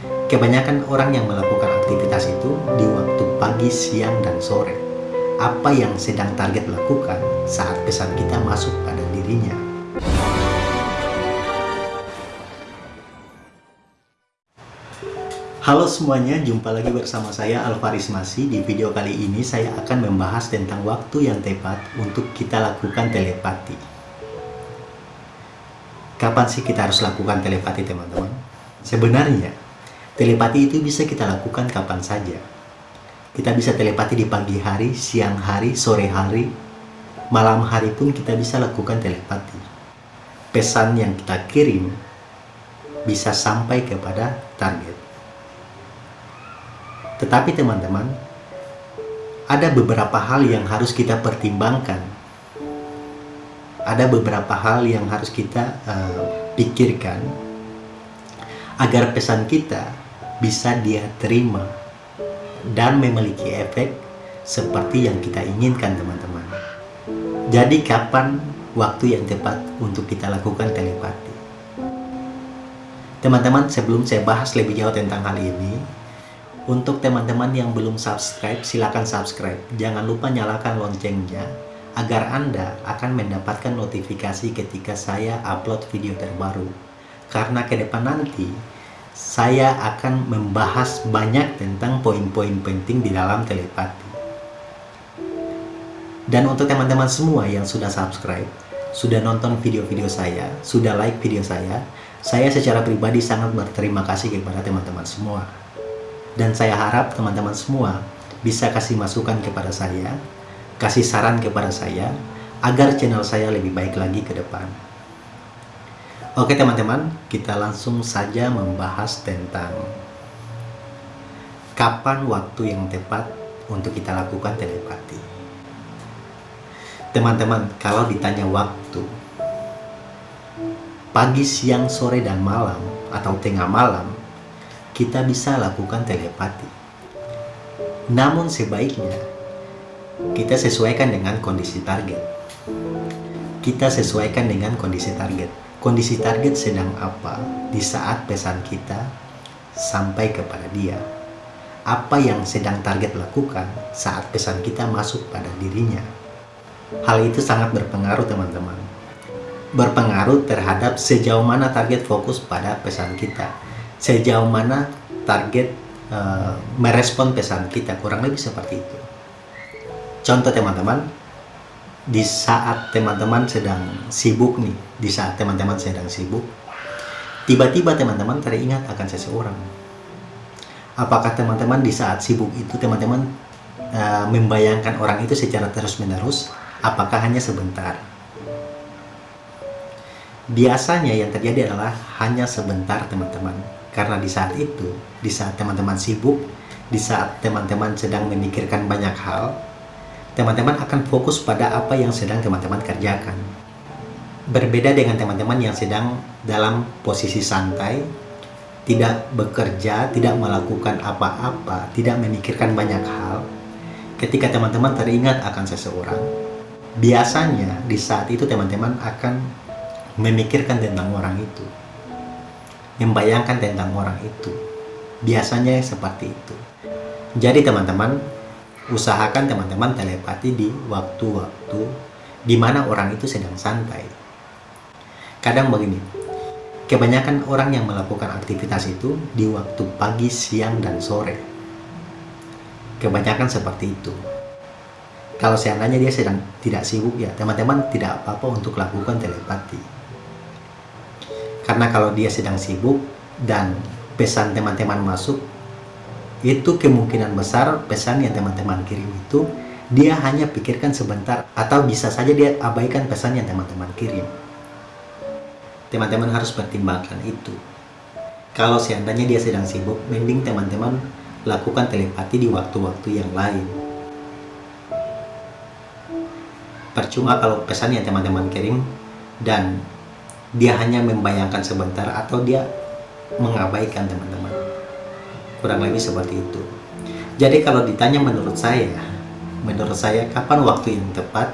Kebanyakan orang yang melakukan aktivitas itu di waktu pagi, siang, dan sore. Apa yang sedang target lakukan saat pesan kita masuk pada dirinya? Halo semuanya, jumpa lagi bersama saya Alvaris Masi. Di video kali ini saya akan membahas tentang waktu yang tepat untuk kita lakukan telepati. Kapan sih kita harus lakukan telepati teman-teman? Sebenarnya, telepati itu bisa kita lakukan kapan saja. Kita bisa telepati di pagi hari, siang hari, sore hari, malam hari pun kita bisa lakukan telepati. Pesan yang kita kirim bisa sampai kepada target. Tetapi teman-teman, ada beberapa hal yang harus kita pertimbangkan. Ada beberapa hal yang harus kita uh, pikirkan agar pesan kita bisa dia terima dan memiliki efek seperti yang kita inginkan teman-teman. Jadi kapan waktu yang tepat untuk kita lakukan telepati? Teman-teman, sebelum saya bahas lebih jauh tentang hal ini, untuk teman-teman yang belum subscribe, silakan subscribe. Jangan lupa nyalakan loncengnya agar Anda akan mendapatkan notifikasi ketika saya upload video terbaru. Karena ke depan nanti, saya akan membahas banyak tentang poin-poin penting di dalam telepati. Dan untuk teman-teman semua yang sudah subscribe, sudah nonton video-video saya, sudah like video saya, saya secara pribadi sangat berterima kasih kepada teman-teman semua dan saya harap teman-teman semua bisa kasih masukan kepada saya, kasih saran kepada saya, agar channel saya lebih baik lagi ke depan. Oke teman-teman, kita langsung saja membahas tentang kapan waktu yang tepat untuk kita lakukan telepati. Teman-teman, kalau ditanya waktu, pagi, siang, sore, dan malam, atau tengah malam, kita bisa lakukan telepati. Namun sebaiknya kita sesuaikan dengan kondisi target. Kita sesuaikan dengan kondisi target. Kondisi target sedang apa di saat pesan kita sampai kepada dia. Apa yang sedang target lakukan saat pesan kita masuk pada dirinya. Hal itu sangat berpengaruh teman-teman. Berpengaruh terhadap sejauh mana target fokus pada pesan kita sejauh mana target uh, merespon pesan kita kurang lebih seperti itu contoh teman-teman di saat teman-teman sedang sibuk nih di saat teman-teman sedang sibuk tiba-tiba teman-teman teringat akan seseorang. Apakah teman-teman di saat sibuk itu teman-teman uh, membayangkan orang itu secara terus-menerus? Apakah hanya sebentar? Biasanya yang terjadi adalah hanya sebentar teman-teman. Karena di saat itu, di saat teman-teman sibuk, di saat teman-teman sedang memikirkan banyak hal, teman-teman akan fokus pada apa yang sedang teman-teman kerjakan. Berbeda dengan teman-teman yang sedang dalam posisi santai, tidak bekerja, tidak melakukan apa-apa, tidak memikirkan banyak hal, ketika teman-teman teringat akan seseorang, biasanya di saat itu teman-teman akan memikirkan tentang orang itu membayangkan tentang orang itu. Biasanya seperti itu. Jadi teman-teman, usahakan teman-teman telepati di waktu-waktu di mana orang itu sedang santai. Kadang begini, kebanyakan orang yang melakukan aktivitas itu di waktu pagi, siang, dan sore. Kebanyakan seperti itu. Kalau seandainya dia sedang tidak sibuk ya, teman-teman tidak apa-apa untuk lakukan telepati karena kalau dia sedang sibuk dan pesan teman-teman masuk, itu kemungkinan besar pesan yang teman-teman kirim itu dia hanya pikirkan sebentar atau bisa saja dia abaikan pesan yang teman-teman kirim. Teman-teman harus pertimbangkan itu. Kalau seandainya dia sedang sibuk, mending teman-teman lakukan telepati di waktu-waktu yang lain. Percuma kalau pesan yang teman-teman kirim dan dia hanya membayangkan sebentar atau dia mengabaikan teman-teman kurang lebih seperti itu. Jadi kalau ditanya menurut saya menurut saya kapan waktu yang tepat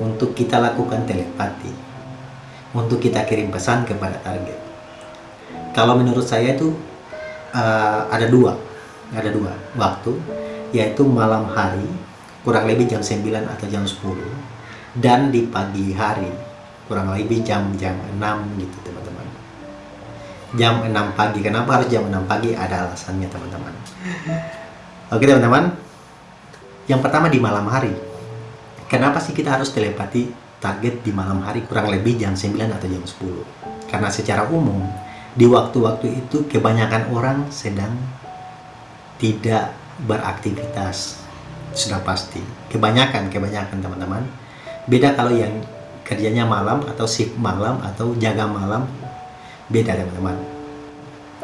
untuk kita lakukan telepati untuk kita kirim pesan kepada target? Kalau menurut saya itu uh, ada dua ada dua waktu yaitu malam hari kurang lebih jam 9 atau jam 10 dan di pagi hari kurang lebih jam-jam 6 gitu jam 6 pagi. Kenapa harus jam 6 pagi? Ada alasannya teman-teman. Oke teman-teman. Yang pertama di malam hari. Kenapa sih kita harus telepati target di malam hari? Kurang lebih jam 9 atau jam 10 karena secara umum di waktu-waktu itu kebanyakan orang sedang tidak beraktivitas. Sudah pasti. Kebanyakan kebanyakan teman-teman. Beda kalau yang kerjanya malam atau shift malam atau jaga malam beda teman-teman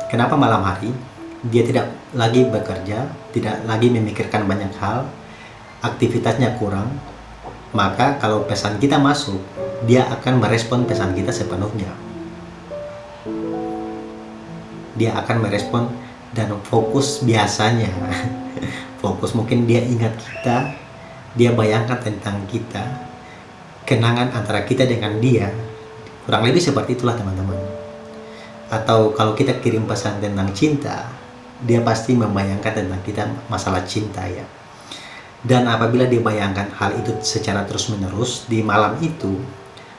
kenapa malam hari dia tidak lagi bekerja tidak lagi memikirkan banyak hal aktivitasnya kurang maka kalau pesan kita masuk, dia akan merespon pesan kita sepenuhnya. Dia akan merespon dan fokus biasanya. fokus mungkin dia ingat kita, dia bayangkan tentang kita, kenangan antara kita dengan dia. Kurang lebih seperti itulah teman-teman. Atau kalau kita kirim pesan tentang cinta, dia pasti membayangkan tentang kita masalah cinta ya dan apabila dia bayangkan hal itu secara terus-menerus di malam itu,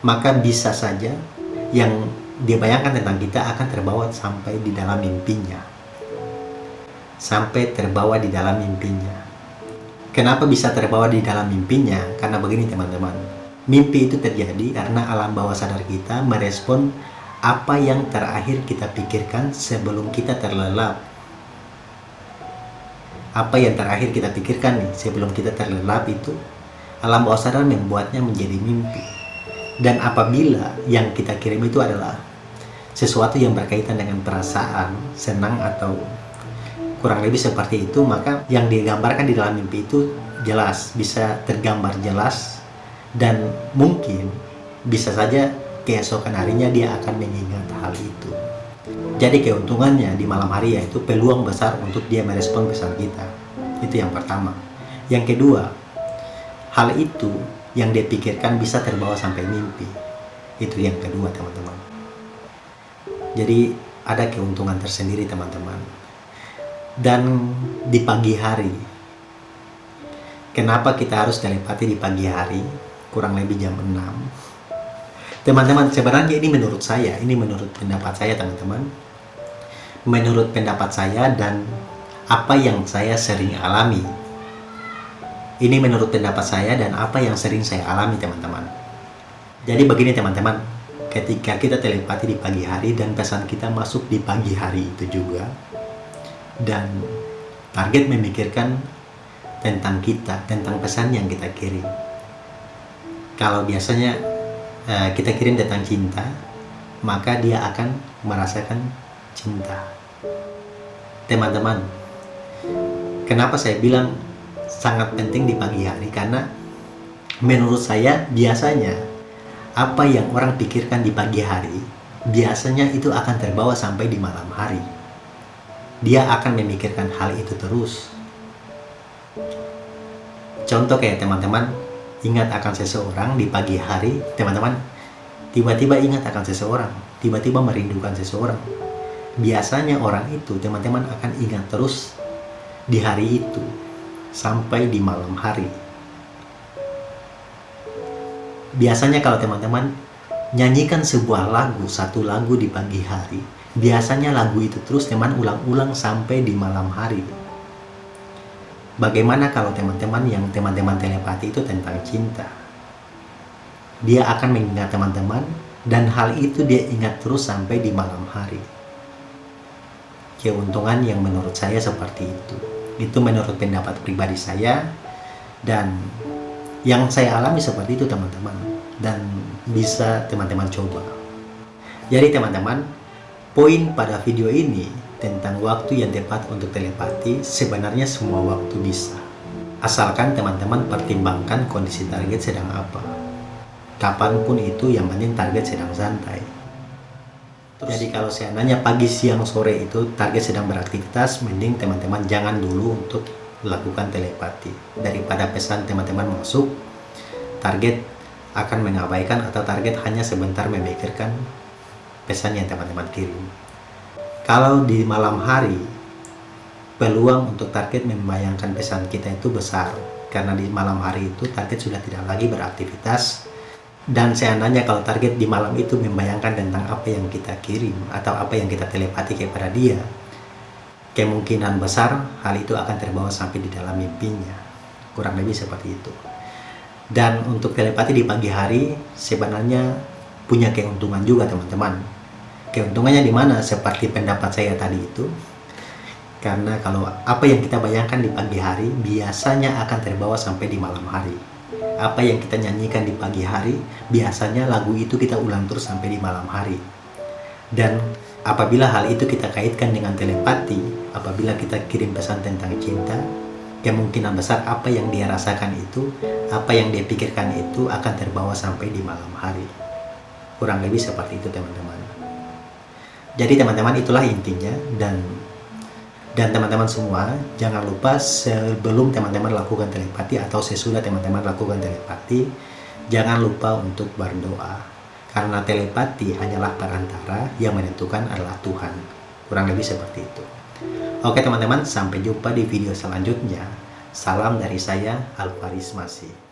maka bisa saja yang dia bayangkan tentang kita akan terbawa sampai di dalam mimpinya. Sampai terbawa di dalam mimpinya. Kenapa bisa terbawa di dalam mimpinya? Karena begini teman-teman. Mimpi itu terjadi karena alam bawah sadar kita merespon apa yang terakhir kita pikirkan sebelum kita terlelap? Apa yang terakhir kita pikirkan nih sebelum kita terlelap itu? Alam bawah sadar membuatnya menjadi mimpi. Dan apabila yang kita kirim itu adalah sesuatu yang berkaitan dengan perasaan senang atau kurang lebih seperti itu maka yang digambarkan di dalam mimpi itu jelas bisa tergambar jelas dan mungkin bisa saja keesokan harinya dia akan mengingat hal itu jadi keuntungannya di malam hari yaitu peluang besar untuk dia merespon pesan kita. Itu yang pertama. Yang kedua, hal itu yang dia pikirkan bisa terbawa sampai mimpi. Itu yang kedua teman-teman. Jadi ada keuntungan tersendiri teman-teman. Dan di pagi hari, kenapa kita harus telepati di pagi hari? Kurang lebih jam 6. Teman-teman, sebenarnya ini menurut saya, ini menurut pendapat saya teman-teman menurut pendapat saya dan apa yang saya sering alami. Ini menurut pendapat saya dan apa yang sering saya alami teman-teman. Jadi begini teman-teman, ketika kita telepati di pagi hari dan pesan kita masuk di pagi hari itu juga, dan target memikirkan tentang kita, tentang pesan yang kita kirim. Kalau biasanya eh, kita kirim tentang cinta, maka dia akan merasakan cinta. Teman-teman, kenapa saya bilang sangat penting di pagi hari? Karena menurut saya biasanya apa yang orang pikirkan di pagi hari, biasanya itu akan terbawa sampai di malam hari. Dia akan memikirkan hal itu terus. Contoh kayak teman-teman, ingat akan seseorang di pagi hari, teman-teman tiba-tiba ingat akan seseorang, tiba-tiba merindukan seseorang, biasanya orang itu teman-teman akan ingat terus di hari itu sampai di malam hari. Biasanya kalau teman-teman nyanyikan sebuah lagu satu lagu di pagi hari biasanya lagu itu terus teman ulang-ulang sampai di malam hari bagaimana kalau teman-teman yang teman-teman telepati itu tentang cinta dia akan mengingat teman-teman dan hal itu dia ingat terus sampai di malam hari keuntungan yang menurut saya seperti itu. Itu menurut pendapat pribadi saya dan yang saya alami seperti itu teman-teman dan bisa teman-teman coba. Jadi teman-teman, poin pada video ini tentang waktu yang tepat untuk telepati sebenarnya semua waktu bisa. Asalkan teman-teman pertimbangkan kondisi target sedang apa. Kapan pun itu yang penting target sedang santai. Terus, Jadi kalau saya nanya pagi, siang, sore itu target sedang beraktivitas, mending teman-teman jangan dulu untuk lakukan telepati. Daripada pesan teman-teman masuk, target akan mengabaikan atau target hanya sebentar memikirkan pesan yang teman-teman kirim. Kalau di malam hari, peluang untuk target membayangkan pesan kita itu besar. Karena di malam hari itu target sudah tidak lagi beraktivitas. Dan seandainya kalau target di malam itu membayangkan tentang apa yang kita kirim atau apa yang kita telepati kepada dia kemungkinan besar hal itu akan terbawa sampai di dalam mimpinya. Kurang lebih seperti itu. Dan untuk telepati di pagi hari sebenarnya punya keuntungan juga teman-teman keuntungannya di mana seperti pendapat saya tadi itu karena kalau apa yang kita bayangkan di pagi hari biasanya akan terbawa sampai di malam hari apa yang kita nyanyikan di pagi hari biasanya lagu itu kita ulang terus sampai di malam hari dan apabila hal itu kita kaitkan dengan telepati apabila kita kirim pesan tentang cinta kemungkinan besar apa yang dia rasakan itu, apa yang dia pikirkan itu akan terbawa sampai di malam hari. Kurang lebih seperti itu teman-teman. Jadi teman-teman itulah intinya dan dan teman-teman semua jangan lupa sebelum teman-teman lakukan telepati atau sesudah teman-teman lakukan telepati jangan lupa untuk berdoa karena telepati hanyalah perantara yang menentukan adalah Tuhan kurang lebih seperti itu Oke teman-teman, sampai jumpa di video selanjutnya. Salam dari saya, Alvaris Masih.